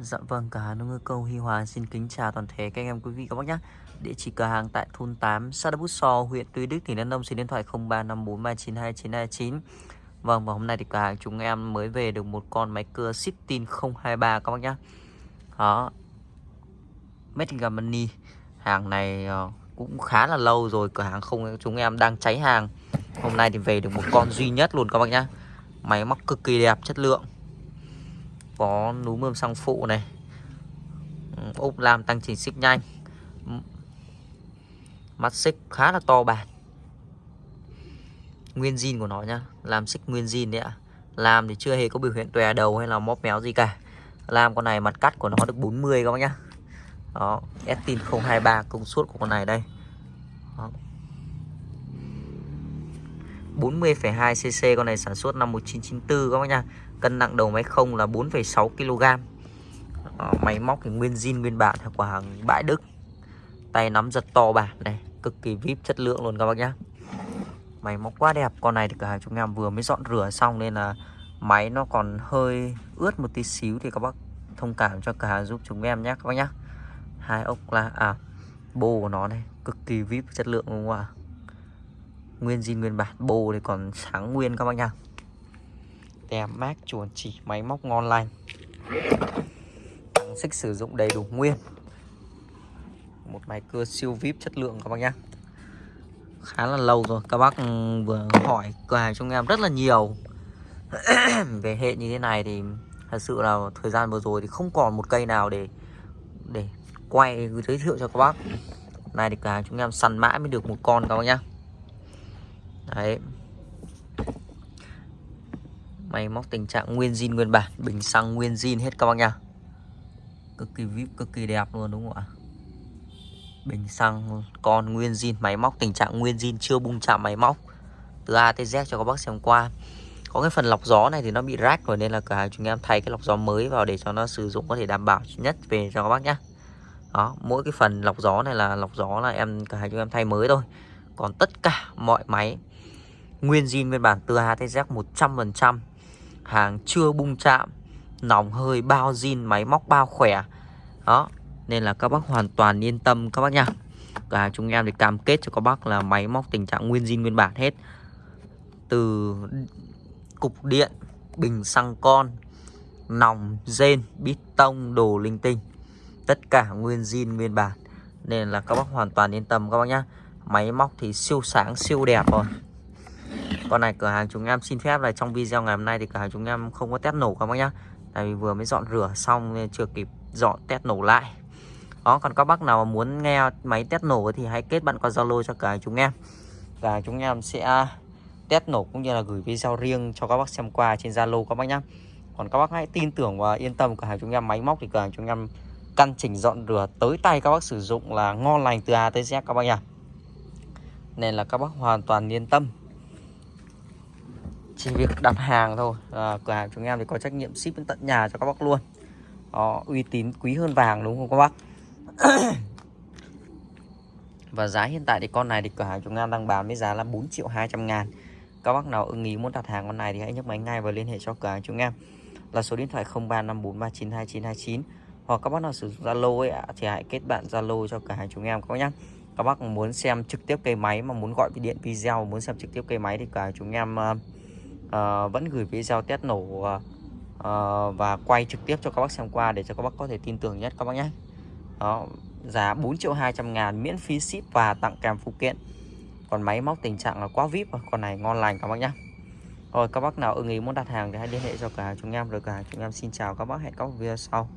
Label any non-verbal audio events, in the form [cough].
Dạ vâng, cửa hàng nông ngư câu Hy Hòa xin kính chào toàn thể các anh em quý vị các bác nhé. Địa chỉ cửa hàng tại thôn 8, xã Đắk Bút So, huyện Tuy Đức, tỉnh Đắk Nông, số điện thoại 0354392929. Vâng, và hôm nay thì cửa hàng chúng em mới về được một con máy cưa Sittin 023 các bác nhé. Đó. Made in Germany. Hàng này ờ, cũng khá là lâu rồi, cửa hàng không chúng em đang cháy hàng. Hôm nay thì về được một con duy nhất luôn các bác nhé. Máy móc cực kỳ đẹp, chất lượng có núm bơm xăng phụ này. Ừ, Ốp lam tăng chỉnh xích nhanh. Mắt xích khá là to bản. Nguyên zin của nó nhá, làm xích nguyên zin đấy ạ. Làm thì chưa hề có biểu hiện tòe đầu hay là móp méo gì cả. Làm con này mặt cắt của nó được 40 các bác nhá. Đó Estin 023 công suất của con này đây. Đó. 40,2 cc con này sản xuất năm 1994 các bác nha Cân nặng đầu máy không là 4,6 kg Đó, Máy móc thì nguyên zin nguyên bản của hàng bãi Đức. Tay nắm giật to bản này Cực kỳ vip chất lượng luôn các bác nhá. Máy móc quá đẹp Con này thì cửa hàng chúng em vừa mới dọn rửa xong Nên là máy nó còn hơi ướt một tí xíu Thì các bác thông cảm cho cửa hàng giúp chúng em nhé các bác nhá. Hai ốc là à bô của nó này Cực kỳ vip chất lượng luôn ạ? Nguyên zin nguyên bản Bô thì còn sáng nguyên các bác nhá tem mát chuồn, chỉ, máy móc ngon lành. Tăng xích sử dụng đầy đủ nguyên. Một máy cưa siêu vip chất lượng các bác nhá. Khá là lâu rồi, Các bác ừ, vừa hỏi cửa hàng chúng em rất là nhiều. [clears throat] Về hệ như thế này thì Thật sự là thời gian vừa rồi thì không còn một cây nào để Để quay, giới thiệu cho các bác. Này thì cửa hàng chúng em săn mãi mới được một con các bác nhá. Đấy. Máy móc tình trạng nguyên zin nguyên bản Bình xăng nguyên zin hết các bác nha. Cực kỳ vip, cực kỳ đẹp luôn đúng không ạ? Bình xăng con nguyên zin Máy móc tình trạng nguyên zin chưa bung chạm máy móc. Từ A tới Z cho các bác xem qua. Có cái phần lọc gió này thì nó bị rách rồi Nên là cả chúng em thay cái lọc gió mới vào Để cho nó sử dụng có thể đảm bảo nhất về cho các bác nhé đó, mỗi cái phần lọc gió này là lọc gió là em cả hai chúng em thay mới thôi. Còn tất cả mọi máy Nguyên zin nguyên bản từ HTZ 100% hàng chưa bung chạm, nòng hơi bao zin, máy móc bao khỏe. Đó, nên là các bác hoàn toàn yên tâm các bác nha. Cả chúng em thì cam kết cho các bác là máy móc tình trạng nguyên zin, nguyên bản hết. Từ cục điện, bình xăng con, nòng rên bít tông, đồ linh tinh. Tất cả nguyên zin, nguyên bản. Nên là các bác hoàn toàn yên tâm các bác nhá. Máy móc thì siêu sáng, siêu đẹp rồi con này, cửa hàng chúng em xin phép là trong video ngày hôm nay thì cửa hàng chúng em không có test nổ các bác nhá. Tại vì vừa mới dọn rửa xong nên chưa kịp dọn test nổ lại. Đó, còn các bác nào mà muốn nghe máy test nổ thì hãy kết bạn qua zalo cho cửa hàng chúng em. Và chúng em sẽ test nổ cũng như là gửi video riêng cho các bác xem qua trên zalo các bác nhá. Còn các bác hãy tin tưởng và yên tâm, cửa hàng chúng em máy móc thì cửa hàng chúng em căn chỉnh dọn rửa tới tay các bác sử dụng là ngon lành từ A tới Z các bác nhá. Nên là các bác hoàn toàn yên tâm chỉ việc đặt hàng thôi. À, cửa hàng chúng em thì có trách nhiệm ship đến tận nhà cho các bác luôn. Đó, uy tín quý hơn vàng đúng không các bác? [coughs] Và giá hiện tại thì con này thì cửa hàng chúng em đang bán với giá là 4 triệu 200 ngàn. Các bác nào ưng ý muốn đặt hàng con này thì hãy nhấc máy ngay và liên hệ cho cửa hàng chúng em. Là số điện thoại 0354392929 hoặc các bác nào sử dụng Zalo ấy thì hãy kết bạn Zalo cho cửa hàng chúng em các bác nhé các bác muốn xem trực tiếp cây máy mà muốn gọi điện video muốn xem trực tiếp cây máy thì cửa hàng chúng em ờ, uh, vẫn gửi video test nổ uh, và quay trực tiếp cho các bác xem qua để cho các bác có thể tin tưởng nhất các bác nhé. Đó giá 4 triệu 200 ngàn miễn phí ship và tặng kèm phụ kiện. Còn máy móc tình trạng là quá vip con này ngon lành các bác nhé. Rồi các bác nào ưng ý muốn đặt hàng thì hãy liên hệ cho cả chúng em rồi cả chúng em xin chào các bác. Hẹn các video sau.